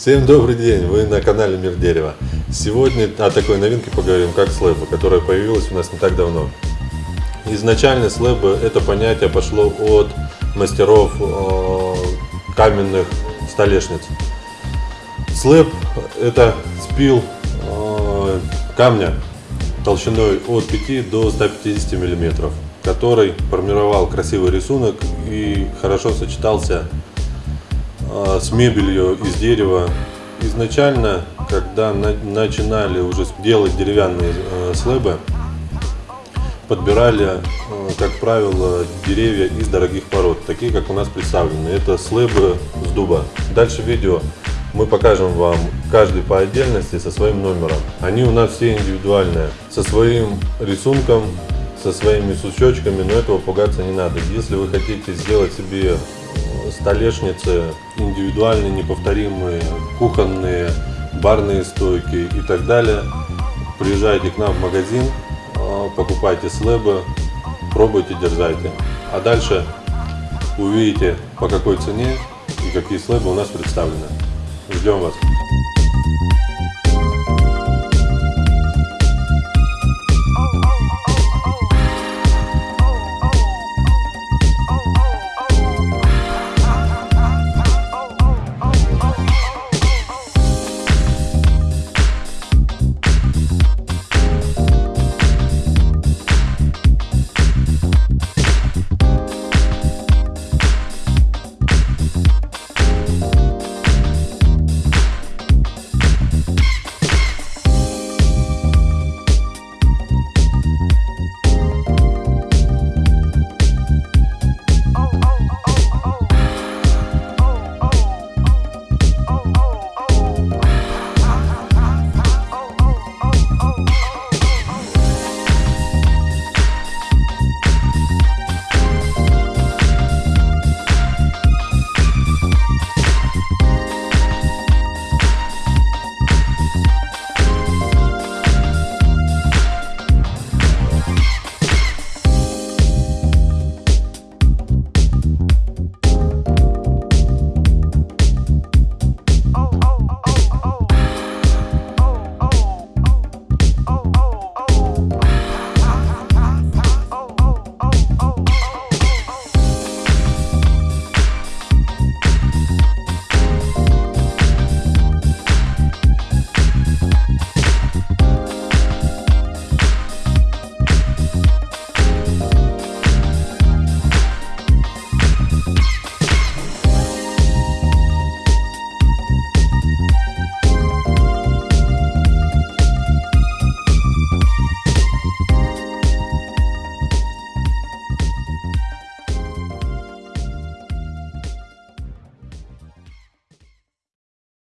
Всем добрый день, вы на канале Мир Дерева. Сегодня о такой новинке поговорим, как слэбы, которая появилась у нас не так давно. Изначально слэбы это понятие пошло от мастеров э, каменных столешниц. Слэб это спил э, камня толщиной от 5 до 150 миллиметров, который формировал красивый рисунок и хорошо сочетался а, с мебелью из дерева. Изначально, когда на, начинали уже делать деревянные э, слэбы, подбирали, э, как правило, деревья из дорогих пород, такие как у нас представлены. Это слэбы с дуба. Дальше видео мы покажем вам каждый по отдельности со своим номером. Они у нас все индивидуальные, со своим рисунком, со своими сучочками, но этого пугаться не надо. Если вы хотите сделать себе столешницы индивидуальные, неповторимые, кухонные, барные стойки и так далее. Приезжайте к нам в магазин, а, покупайте слэбы, пробуйте, дерзайте. А дальше увидите по какой цене и какие слэбы у нас представлены. Ждем вас!